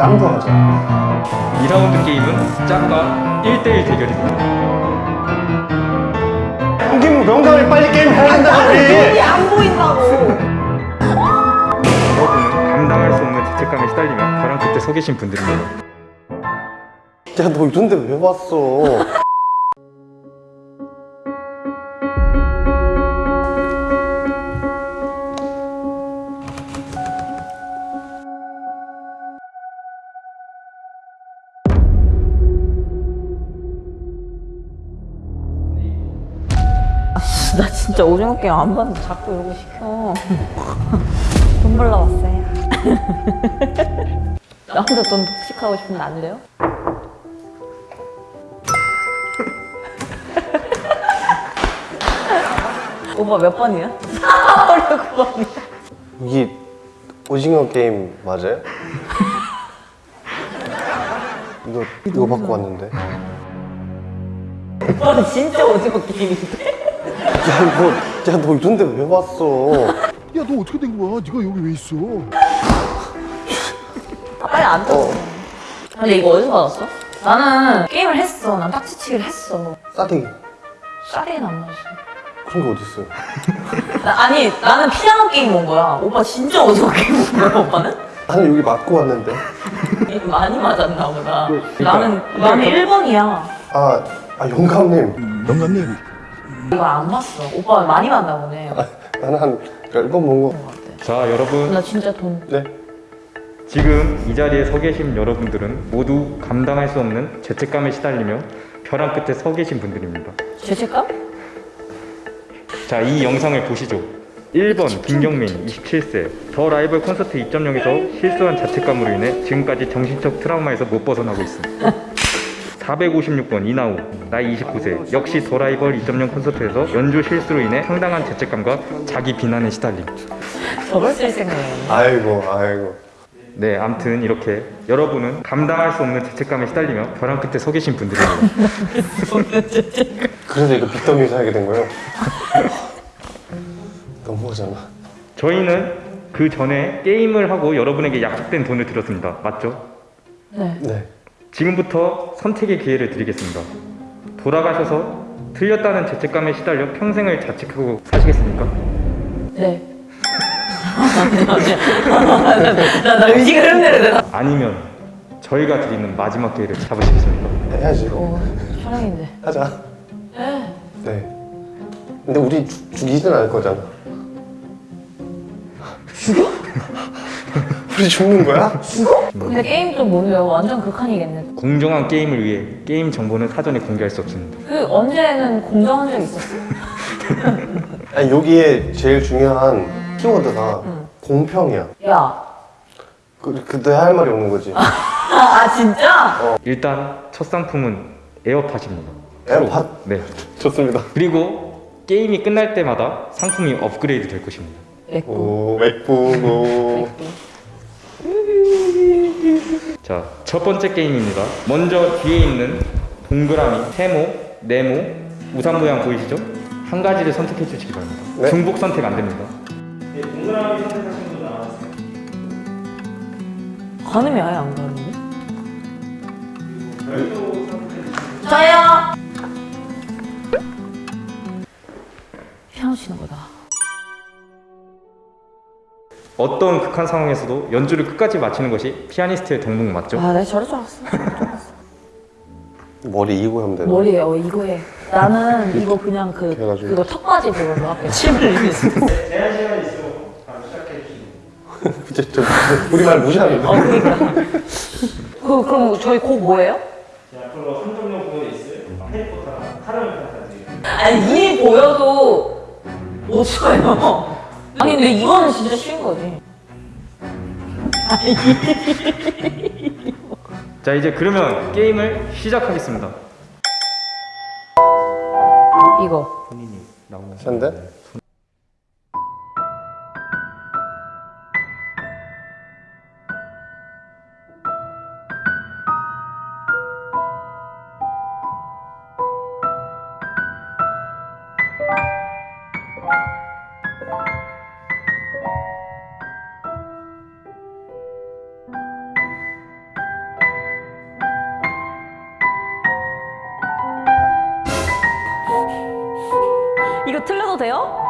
깡도 하자 2라운드 게임은 짝과 1대1 대결입니다. 형님 명강을 빨리 게임 해야 된다 우리 안 보인다고. 여러분은 감당할 수 없는 죄책감에 시달리며 벼랑 끝에 서 계신 분들입니다. 야너 이런데 왜 왔어 나 진짜 오징어 게임 안 봤는데 자꾸 이러고 시켜. 돈 벌러 왔어요. 나 혼자 돈 독식하고 싶은데 안 돼요? 오빠 몇 번이야? 4월 9번이야. 여기 오징어 게임 맞아요? 이거 이거 받고 왔는데 오빠는 진짜 오징어 게임인데? 야너 야너 이런데 왜 왔어 야 너 어떻게 된 거야? 네가 여기 왜 있어? 아, 빨리 앉아. 근데 이거 어디서 받았어? 나는 게임을 했어. 난 딱지치기를 했어. 싸대기 싸리는 안 맞았어. 그런 게 어딨어요 나, 아니 나는 피아노 게임 온 거야. 오빠 진짜 오징어 게임 온 거야 오빠는? 나는 여기 맞고 왔는데 많이 맞았나 보다. 그러니까. 나는 나는 1번이야. 아, 아 영감님 영감님 이거 안 봤어. 오빠 많이 봤나 보네. 나는 한 10번 본거 자, 여러분. 나 진짜 돈. 네? 지금 이 자리에 서 계신 여러분들은 모두 감당할 수 없는 죄책감에 시달리며 벼랑 끝에 서 계신 분들입니다. 죄책감? 자, 이 영상을 보시죠. 1번 김경민 27세 더 라이벌 콘서트 2.0에서 실수한 자책감으로 인해 지금까지 정신적 트라우마에서 못 벗어나고 있습니다. 456번 이나우 나이 29세 역시 더 라이벌 2.0 콘서트에서 연주 실수로 인해 상당한 죄책감과 자기 비난에 시달림. 저걸 쓸 생각이야. 아이고 아이고 네, 암튼 이렇게 여러분은 감당할 수 없는 죄책감에 시달리며 벼랑 끝에 서 계신 분들입니다. 그래서 이거 빚더미 사게 된 거예요? 너무하잖아 저희는 그 전에 게임을 하고 여러분에게 약속된 돈을 드렸습니다. 맞죠? 네. 네 지금부터 선택의 기회를 드리겠습니다. 돌아가셔서 틀렸다는 죄책감에 시달려 평생을 자책하고 사시겠습니까? 네. 나, 나 의식 흐름대로. 아니면 저희가 드리는 마지막 기회를 잡으시겠습니까? 해야지 어, 촬영인데. 하자 네 근데 우리 죽- 죽이진 않을 거잖아 죽여? 우리 죽는 거야? 근데 게임 좀 모르요. 완전 극한이겠네. 공정한 게임을 위해 게임 정보는 사전에 공개할 수 없습니다. 그 언제는 공정한 적 있었어? 아니 여기에 제일 중요한 키워드가 공평이야 야. 그, 그때 할 말이 없는 거지 아, 아 진짜? 일단 첫 상품은 에어팟입니다. 에어팟? 네. 좋습니다 그리고 게임이 끝날 때마다 상품이 업그레이드 될 것입니다. 내꺼. 오 맥북 오 자, 첫 번째 게임입니다. 먼저 뒤에 있는 동그라미, 세모, 네모, 우산 모양 보이시죠? 한 가지를 선택해 주시기 바랍니다. 네. 중복 선택 안 됩니다. 가늠이 아예 안 가는데? 저요. 피아노 치는 거다. 어떤 극한 상황에서도 연주를 끝까지 마치는 것이 피아니스트의 덕목 맞죠? 아, 내가 저럴 줄 알았어. 머리 이고 하면 되나? 머리에 어 이거 해. 나는 이거 그냥 그 그래가지고. 그거 턱받이 그걸로 할게. 침을 흘리면서. 진짜 저 우리 말 무시하는데 어 그러니까. 그 그럼 저희 곡 뭐예요? 아니 이 보여도 못 쳐요. 아니 근데 이거는 진짜 쉬운 거지. 자, 이제 그러면 게임을 시작하겠습니다. 이거. 샌데? 돼요?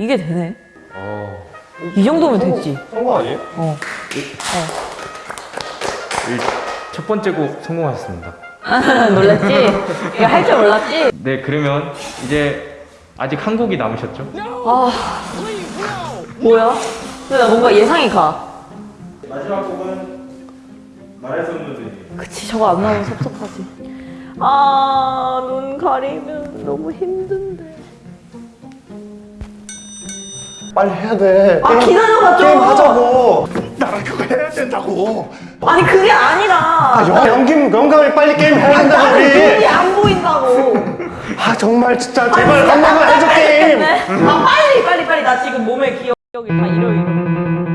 이게 되네. 어, 이 정도면 됐지. 성공 아니에요? 어. 일- 첫 번째 곡 성공하셨습니다. 놀랐지? 이거 할 줄 몰랐지? 네, 그러면 이제 아직 한 곡이 남으셨죠? 아. 뭐야? 근데 나 뭔가 예상이 가. 마지막 곡은 말할 수 없는 분이. 그치, 저거 안 나오면 섭섭하지. 아, 눈 가리면 너무 힘든 빨리 해야 돼. 아, 기다려봐, 좀. 게임 하자고. 나랑 그거 해야 된다고. 아니, 그게 아니라. 아, 영, 영김, 영감이 빨리 게임 해야 된다고, 나는 눈이 우리. 안 보인다고. 아, 정말 진짜 제발 한 번만 해줘, 게임. 아, 빨리, 빨리, 빨리. 나 지금 몸에 기억, 기억이 다 잃어, 잃어.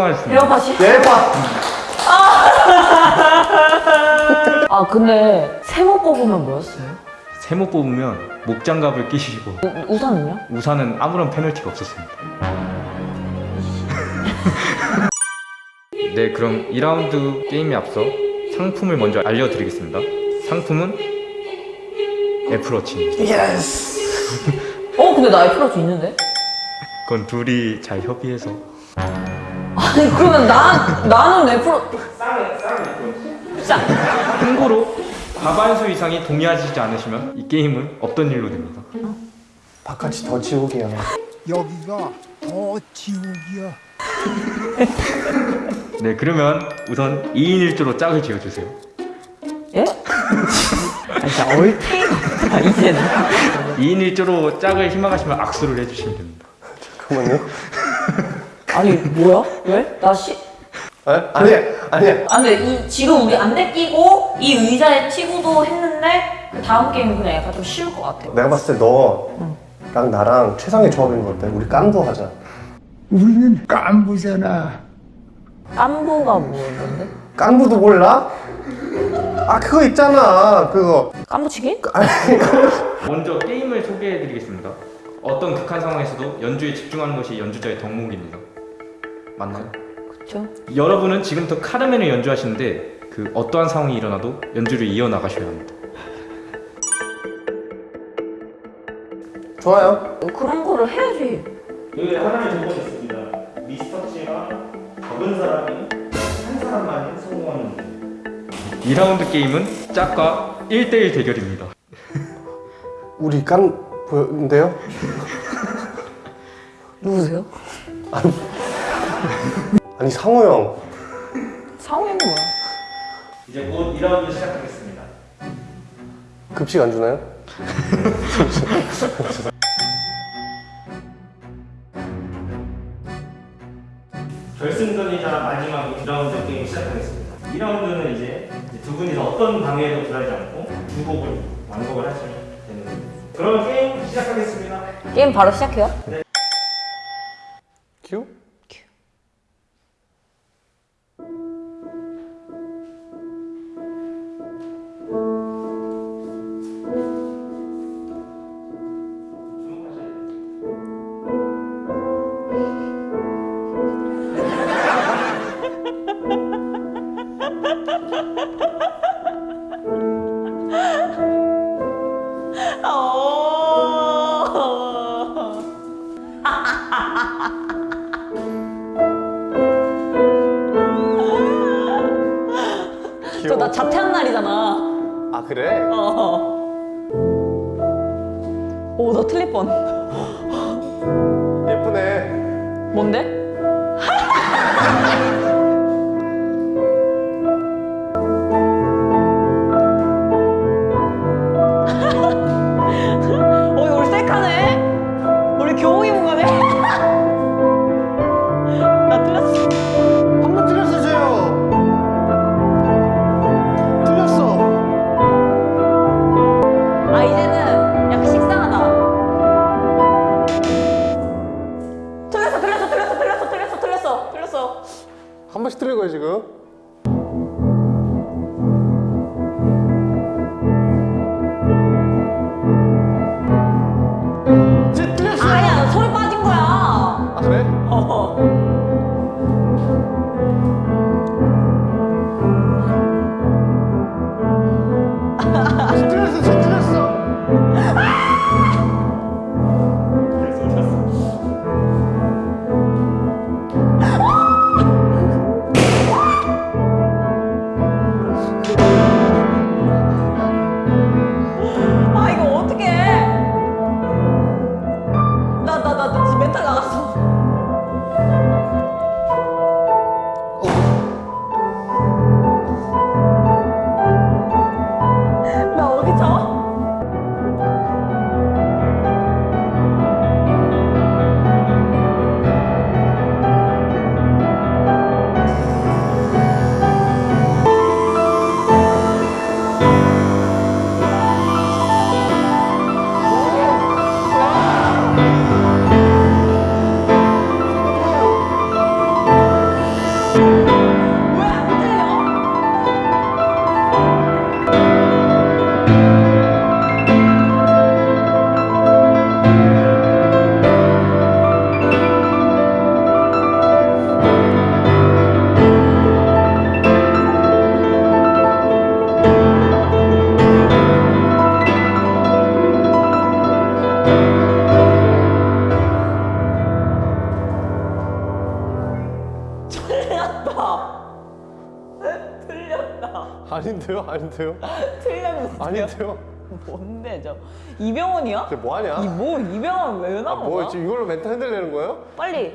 성공하셨습니다. 배워봐시. 대박. 아, 근데 세모 뽑으면 뭐였어요? 세모 뽑으면 목장갑을 끼시고 우- 우산은요? 우산은 아무런 페널티가 없었습니다. 네, 그럼 2라운드 게임에 앞서 상품을 먼저 알려드리겠습니다. 상품은 애플워치입니다. Yes. 어, 근데 나 애플워치 있는데? 그건 둘이 잘 협의해서 아니, 그러면 나, 나는 애플워치. 싸. 참고로 과반수 이상이 동의하시지 않으시면 이 게임은 없던 일로 됩니다. 바깥이 더 지옥이야. 여기가 더 지옥이야. 네, 그러면 우선 2인 1조로 짝을 지어주세요. 예? 아, 진짜 얼탱이가 없다, 이제는. 2인 1조로 짝을 희망하시면 악수를 해주시면 됩니다. 잠깐만요. 아니, 뭐야? 왜? 나 시. 에? 아니, 아니. 아, 근데 이, 지금 우리 안대 끼고 이 의자에 치고도 했는데 그 다음 게임은 그냥 약간 좀 쉬울 것 같아. 내가 봤을 때 너랑 나랑 최상의 조합인 것 같아. 우리 깐부 하자. 우리는 깐부잖아. 깐부가 뭐였는데? 깐부도 몰라? 아 그거 있잖아. 그거. 깐부치기? 먼저 게임을 소개해드리겠습니다. 어떤 극한 상황에서도 연주에 집중하는 것이 연주자의 덕목입니다. 맞나요? 그쵸? 여러분은 지금부터 카르멘을 연주하시는데 그 어떠한 상황이 일어나도 연주를 이어나가셔야 합니다. 좋아요. 그런 거를 해야지. 여기 하나의 조건이 있습니다. 미스터치가 적은 사람이 한 사람만 성공하는 문제. 2라운드 게임은 짝과 1대1 대결입니다. 우리 깐 보였는데요? 누구세요? 아니 상호 형. 상호 형이 뭐야? 이제 곧 2라운드 시작하겠습니다. 급식 안 주나요? 결승전이자 마지막 2라운드 게임 시작하겠습니다. 2라운드는 이제 두 분이서 어떤 방해에도 굴하지 않고 두 곡을 완곡을 하시면 되는 겁니다. 그럼 게임 시작하겠습니다. 게임 바로 시작해요? 큐? 저 나 자퇴한 날이잖아. 아 그래? 어. 오, 너 틀릴 뻔. 예쁘네. 뭔데? 아닌데요? 아닌데요? 틀렸는데 아닌데요? 뭔데 저 이병헌이야? 쟤 뭐하냐? 이 뭐 이병헌 왜 아, 나온 뭐 거야? 지금 이걸로 멘탈 흔들리는 거예요? 빨리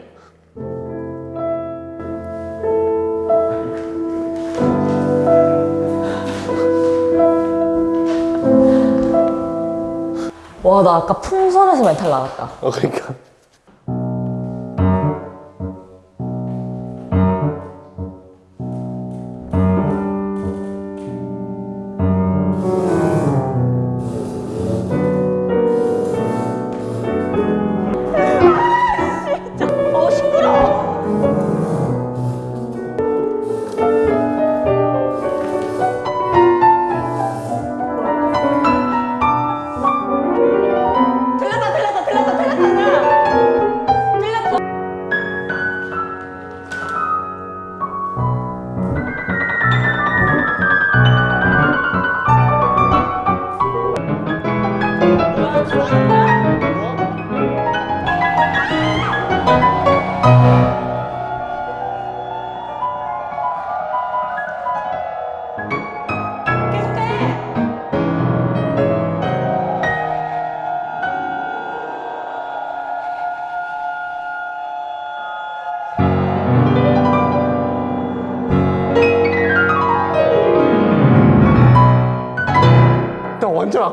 와 나 아까 풍선에서 멘탈 나갔다 어 그러니까.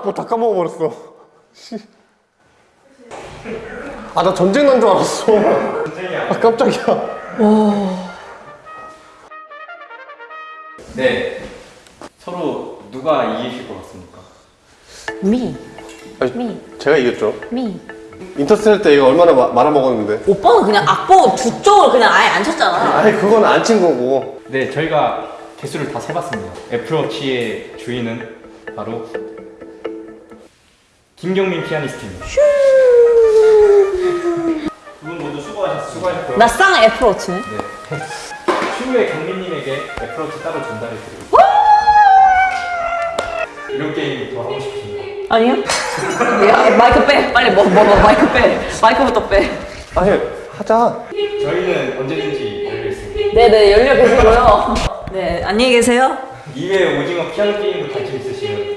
악보 다 까먹어버렸어. 아, 나 전쟁 난 줄 알았어. 아, 깜짝이야. 네. 서로 누가 이기실 것 같습니까? 미, 아니, 미, 제가 이겼죠. 미. 인터스텔 때 이거 얼마나 마- 말아먹었는데. 오빠는 그냥 악보 두 쪽으로 그냥 아예 안 쳤잖아. 아니, 그건 안 친 거고. 네, 저희가 개수를 다 세봤습니다. 애플워치의 주인은 바로 김경민 피아니스트입니다. 두분 모두 수고하셨습니다. 수고하셨고요. 나쌍 애플워치네. 네. 추후에 경민님에게 애플워치 따로 전달해 드리고 이런 게임 더 하고 싶으신가요? 아니요? 야, 마이크 빼. 빨리 뭐, 뭐, 뭐, 마이크 빼. 마이크부터 빼. 아니, 하자. 저희는 언제든지 열려있습니다. 네네, 열려 계시고요. 네, 안녕히 계세요. 이외에 오징어 피아노 게임도 관심 있으시면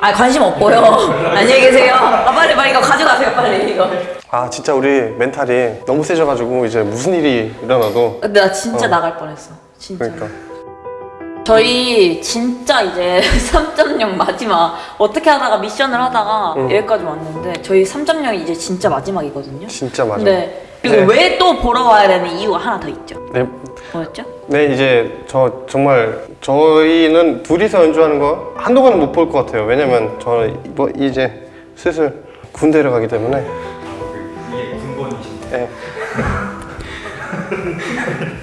아, 관심 없고요. 안녕히 계세요. 아, 빨리, 빨리 이거 가져가세요, 빨리 이거. 아, 진짜 우리 멘탈이 너무 세져가지고 이제 무슨 일이 일어나도. 근데 나 진짜 나갈 뻔했어. 진짜. 그러니까. 저희 진짜 이제 3.0 마지막 어떻게 하다가 미션을 하다가 응. 여기까지 왔는데 저희 3.0이 이제 진짜 마지막이거든요. 진짜 맞아. 네. 그리고 네. 왜또 보러 와야 되는 이유가 하나 더 있죠. 네, 뭐였죠? 네 이제 저 정말 저희는 둘이서 연주하는 거 한동안은 못 볼 것 같아요. 왜냐면 저는 뭐 이제 슬슬 군대를 가기 때문에 이게 군번이신데 예.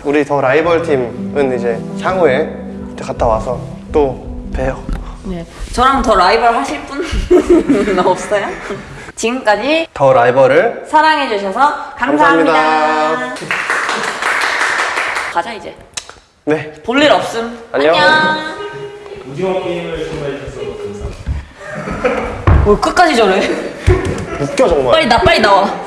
우리 더 라이벌 팀은 이제 향후에 갔다 와서 또 봬요. 네. 저랑 더 라이벌 하실 분 없어요? 지금까지 더 라이벌을 사랑해 주셔서 감사합니다. 감사합니다. 가자 이제. 네 볼일 없음. 안녕. 오징어 게임을 정말 해주셔서 감사합니다. 뭐 끝까지 저래. 웃겨 정말. 빨리 나 빨리 나와.